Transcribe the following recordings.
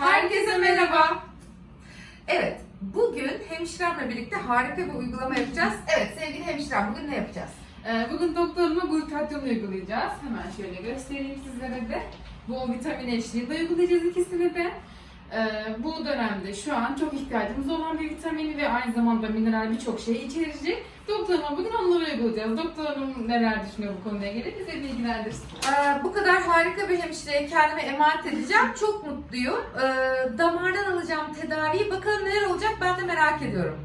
Herkese merhaba. Evet, bugün hemşiremle birlikte harika bir uygulama yapacağız. Evet sevgili hemşirem, bugün ne yapacağız? Ee, Bugün doktoruma glutatyon uygulayacağız. Hemen şöyle göstereyim sizlere de. Bu vitamin eşliğinde uygulayacağız ikisini de. Ee, Bu dönemde şu an çok ihtiyacımız olan bir vitamin ve aynı zamanda mineral birçok şey içerecek. Doktoruma bugün onları uygulayacağız. Doktorum neler düşünüyor bu konuya ilgili bize bilgilendirsin. Ee, bu kadar harika bir hemşireye kendime emanet edeceğim. Çok mutluyum. Ee, damardan alacağım tedaviyi. Bakalım neler olacak ben de merak ediyorum.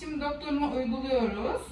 Şimdi doktoruma uyguluyoruz.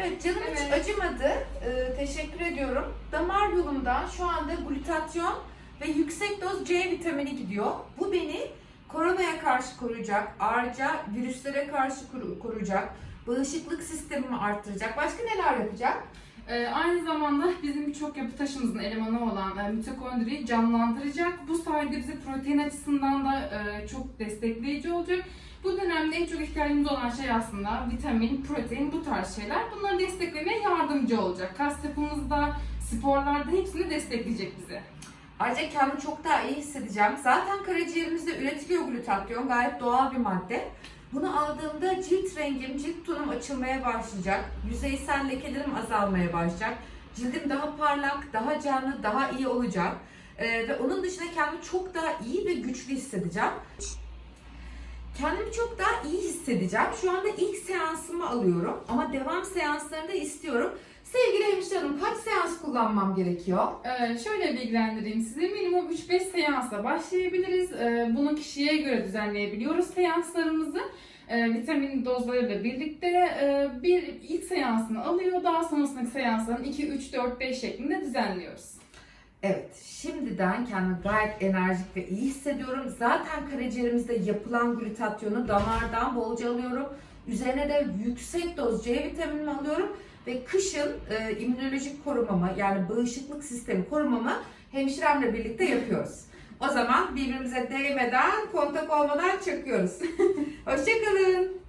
Evet canım hiç Evet. acımadı. Ee, teşekkür ediyorum. Damar yolumdan şu anda glutatyon ve yüksek doz C vitamini gidiyor. Bu beni koronaya karşı koruyacak, ayrıca virüslere karşı koru- koruyacak, bağışıklık sistemimi arttıracak. Başka neler yapacak? Ee, aynı zamanda bizim birçok yapı taşımızın elemanı olan e, mitokondriyi canlandıracak. Bu sayede bize protein açısından da e, çok destekleyici olacak. Bu dönemde en çok ihtiyacımız olan şey aslında vitamin, protein bu tarz şeyler. Bunları desteklemeye yardımcı olacak. Kas yapımızda, sporlarda hepsini destekleyecek bize. Ayrıca kendimi çok daha iyi hissedeceğim. Zaten karaciğerimizde üretiliyor glutatyon. Gayet doğal bir madde. Bunu aldığımda cilt rengim, cilt tonum açılmaya başlayacak. Yüzeysel lekelerim azalmaya başlayacak. Cildim daha parlak, daha canlı, daha iyi olacak. Ee, ve onun dışında kendimi çok daha iyi ve güçlü hissedeceğim. Kendimi çok daha iyi hissedeceğim. Şu anda ilk seansımı alıyorum ama devam seanslarını da istiyorum. Sevgili hemşire hanım kaç seans kullanmam gerekiyor? Ee, şöyle bilgilendireyim size. Minimum 3-5 seansla başlayabiliriz. Ee, bunu kişiye göre düzenleyebiliyoruz seanslarımızı. Ee, vitamin dozlarıyla birlikte e, bir ilk seansını alıyor. Daha sonrasındaki seansların 2, 3, 4, 5 şeklinde düzenliyoruz. Evet, şimdiden kendimi gayet enerjik ve iyi hissediyorum. Zaten karaciğerimizde yapılan glutatyonu damardan bolca alıyorum. Üzerine de yüksek doz C vitaminimi alıyorum. Ve kışın e, immünolojik korumamı yani bağışıklık sistemi korumamı hemşiremle birlikte yapıyoruz. O zaman birbirimize değmeden, kontak olmadan çakıyoruz. Hoşçakalın.